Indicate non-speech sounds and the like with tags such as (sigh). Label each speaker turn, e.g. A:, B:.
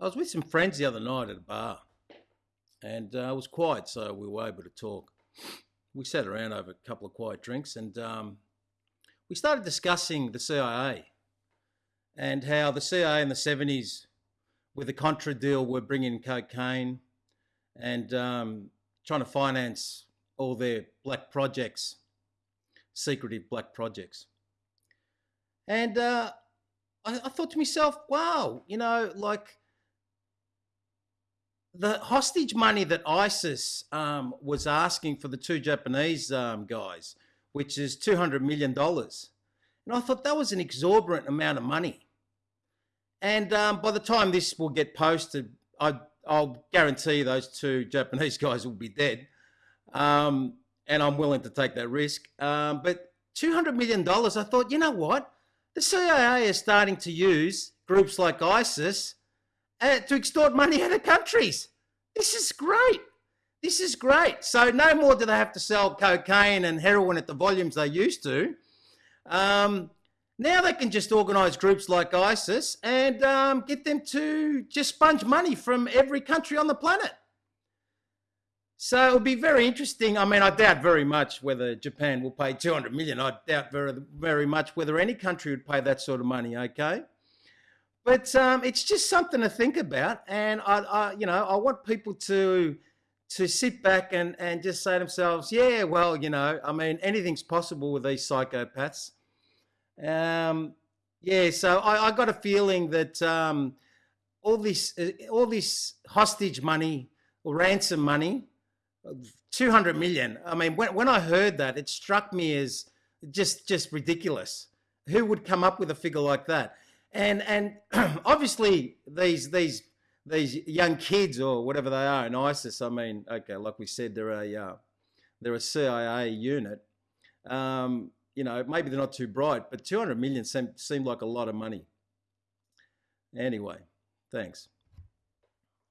A: I was with some friends the other night at a bar, and uh, it was quiet, so we were able to talk. We sat around over a couple of quiet drinks, and um, we started discussing the CIA and how the CIA in the 70s, with the Contra deal, were bringing cocaine and um, trying to finance all their black projects, secretive black projects. And uh, I, I thought to myself, wow, you know, like the hostage money that ISIS um, was asking for the two Japanese um, guys, which is $200 million. And I thought that was an exorbitant amount of money. And um, by the time this will get posted, I, will guarantee those two Japanese (laughs) guys will be dead. Um, and I'm willing to take that risk. Um, but $200 million, I thought, you know what? The CIA is starting to use groups like ISIS uh, to extort money out of countries. This is great. This is great. So no more do they have to sell cocaine and heroin at the volumes they used to. Um, now they can just organise groups like ISIS and um, get them to just sponge money from every country on the planet. So it'll be very interesting. I mean, I doubt very much whether Japan will pay 200 million. I doubt very, very much whether any country would pay that sort of money, okay? But um, it's just something to think about. And I, I, you know, I want people to to sit back and, and just say to themselves, yeah, well, you know, I mean, anything's possible with these psychopaths. Um, yeah, so I, I got a feeling that um, all this uh, all this hostage money or ransom money 200 million. I mean, when, when I heard that, it struck me as just just ridiculous. Who would come up with a figure like that? And and (clears throat) obviously these these these young kids or whatever they are in ISIS. I mean, okay, like we said, they're a uh, they're a CIA unit. Um, you know, maybe they're not too bright, but 200 million seemed, seemed like a lot of money. Anyway, thanks.